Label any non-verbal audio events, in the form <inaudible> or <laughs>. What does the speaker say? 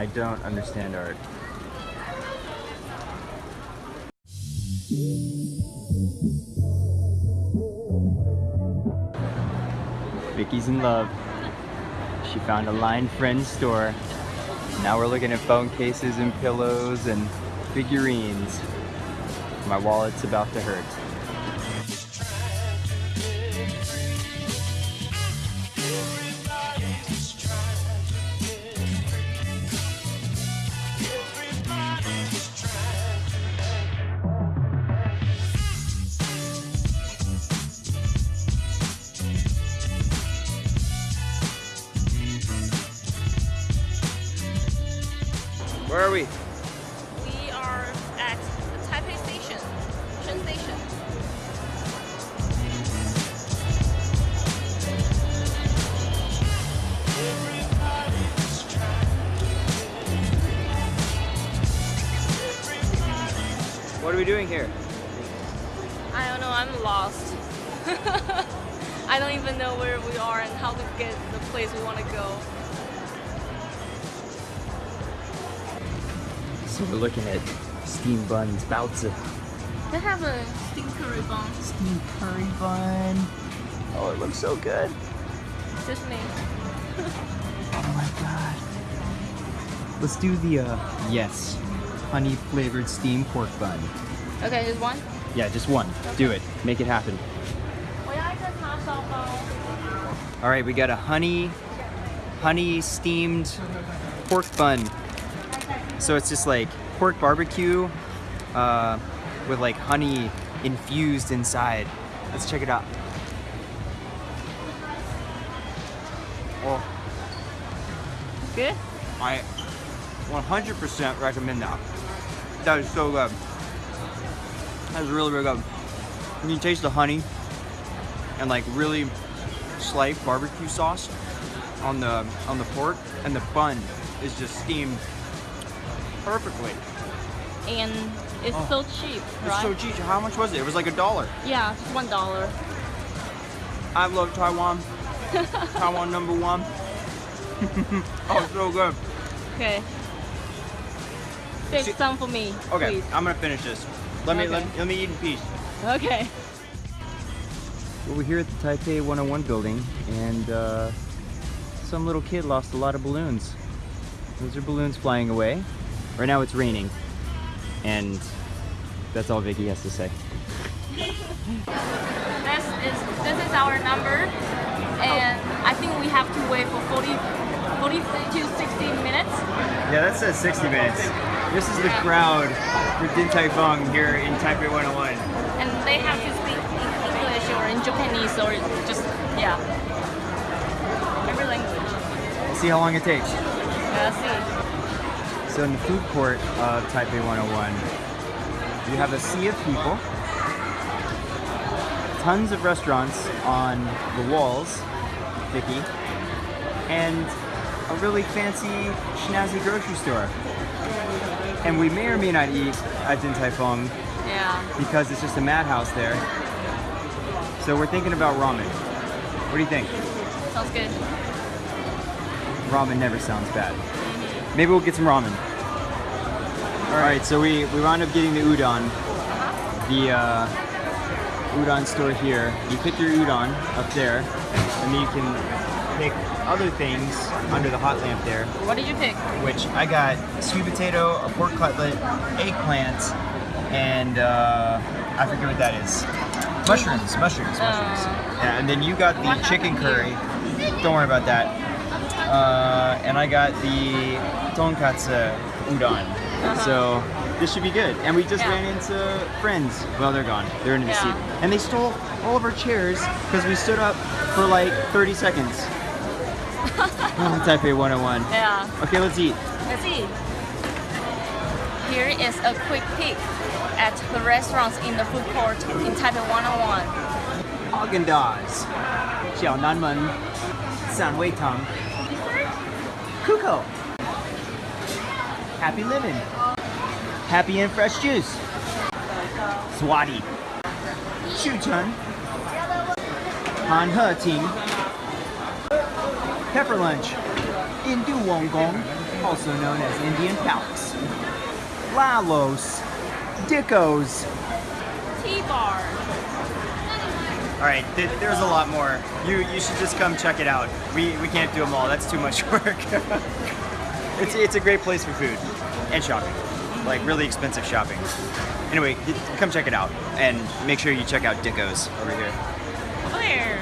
I don't understand art. Vicky's in love. She found a line friend store. Now we're looking at phone cases and pillows and figurines. My wallet's about to hurt. Where are we? We are at the Taipei Station, Shen Station. What are we doing here? I don't know, I'm lost. <laughs> I don't even know where we are and how to get the place we want to go. So we're looking at steamed buns, baozi. They have a steamed curry bun. Steamed curry bun. Oh, it looks so good. Just me. <laughs> oh my god. Let's do the, uh, yes, honey flavored steamed pork bun. Okay, just one? Yeah, just one. Okay. Do it. Make it happen. Uh, All right, we got a honey, honey steamed pork bun. So it's just like pork barbecue uh, with like honey infused inside. Let's check it out. Oh, Good. I 100% recommend that. That is so good. That is really, really good. You taste the honey and like really slight barbecue sauce on the on the pork, and the bun is just steamed perfectly. And it's Oh. so cheap, It's so cheap. How much was it? It was like a dollar. Yeah, just one dollar. I love Taiwan. <laughs> Taiwan number one. <laughs> oh, so good. Okay. Save See- some for me, Okay, please. I'm gonna finish this. Let me let, let me eat in peace. Okay. Well, we're here at the Taipei 101 building, and uh, some little kid lost a lot of balloons. Those are balloons flying away. Right now it's raining, and that's all Vicky has to say. This is this is our number, and I think we have to wait for 40, 40 to 60 minutes. Yeah, that says 60 minutes. This is the crowd for Din Tai Fung here in Taipei 101. And they have to speak in English or in Japanese or just, yeah. Every language. We'll see how long it takes. Let's see. So in the food court of Taipei 101, you have a sea of people, tons of restaurants on the walls, Vicky, and a really fancy schnazzy grocery store. And we may or may not eat at Din Tai Fung Yeah. because it's just a madhouse there. So we're thinking about ramen. What do you think? Sounds good. Ramen never sounds bad. Maybe we'll get some ramen. All right, so we, we wound up getting the udon. The uh, udon store here. You pick your udon up there, and then you can pick other things under the hot lamp there, What did you pick? which I got sweet potato, a pork cutlet, eggplant, and uh, I forget what that is. Mushrooms, mushrooms, mushrooms. Uh, Yeah, and then you got the chicken curry. Don't worry about that uh, and I got the tonkatsu udon. Uh -huh. So this should be good. And we just yeah. ran into friends. Well, they're gone. They're in the yeah. seat. And they stole all of our chairs because we stood up for like 30 seconds. <laughs> Taipei 101. Yeah. Okay, let's eat. Let's eat. Here is a quick peek at the restaurants in the food court in Taipei 101. Häagen-Dazs, Xiao Nanmen, San Wei Tang. Kuko, Happy Living, Happy and Fresh Juice, Swati, Shuchun, Han He Ting, Pepper Lunch, Indu Wongong, also known as Indian Palace. Lalos, Dickos. T-bar. All right, th- there's a lot more. You you should just come check it out. We we can't do them all. That's too much <laughs> work. it's it's a great place for food and shopping, like really expensive shopping. Anyway, come check it out and make sure you check out Dickos over here. There.